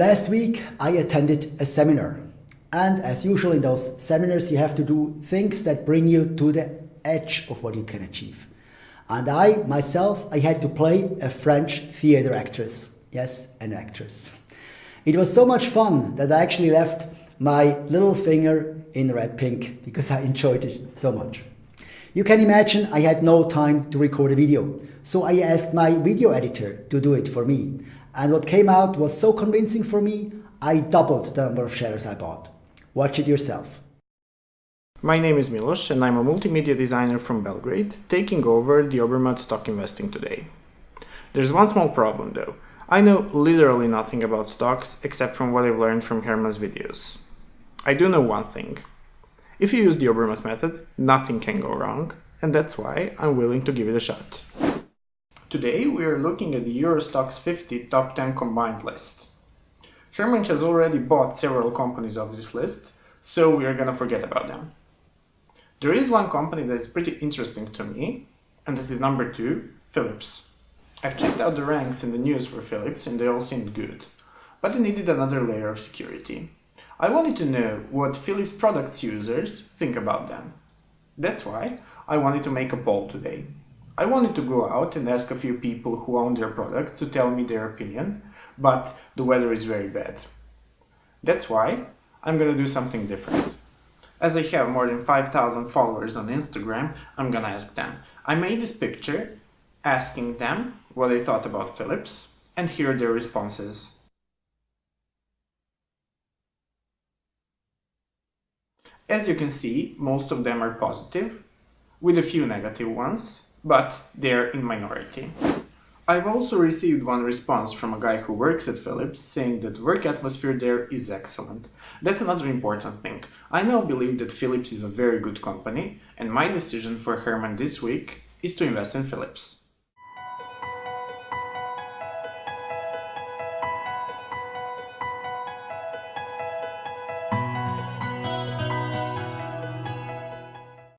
Last week I attended a seminar and as usual in those seminars you have to do things that bring you to the edge of what you can achieve. And I, myself, I had to play a French theater actress. Yes, an actress. It was so much fun that I actually left my little finger in red pink because I enjoyed it so much. You can imagine I had no time to record a video, so I asked my video editor to do it for me. And what came out was so convincing for me, I doubled the number of shares I bought. Watch it yourself. My name is Milos and I'm a multimedia designer from Belgrade, taking over the Obermatt stock investing today. There's one small problem though. I know literally nothing about stocks except from what I've learned from Herman's videos. I do know one thing. If you use the Obermatt method, nothing can go wrong, and that's why I'm willing to give it a shot. Today we are looking at the Euro Stoxx 50 top 10 combined list. Herman has already bought several companies of this list, so we are gonna forget about them. There is one company that is pretty interesting to me, and that is number two, Philips. I've checked out the ranks in the news for Philips and they all seemed good, but I needed another layer of security. I wanted to know what Philips products users think about them. That's why I wanted to make a poll today. I wanted to go out and ask a few people who own their products to tell me their opinion, but the weather is very bad. That's why I'm gonna do something different. As I have more than 5000 followers on Instagram, I'm gonna ask them. I made this picture asking them what they thought about Philips and hear their responses. As you can see, most of them are positive, with a few negative ones, but they're in minority. I've also received one response from a guy who works at Philips saying that work atmosphere there is excellent. That's another important thing. I now believe that Philips is a very good company and my decision for Herman this week is to invest in Philips.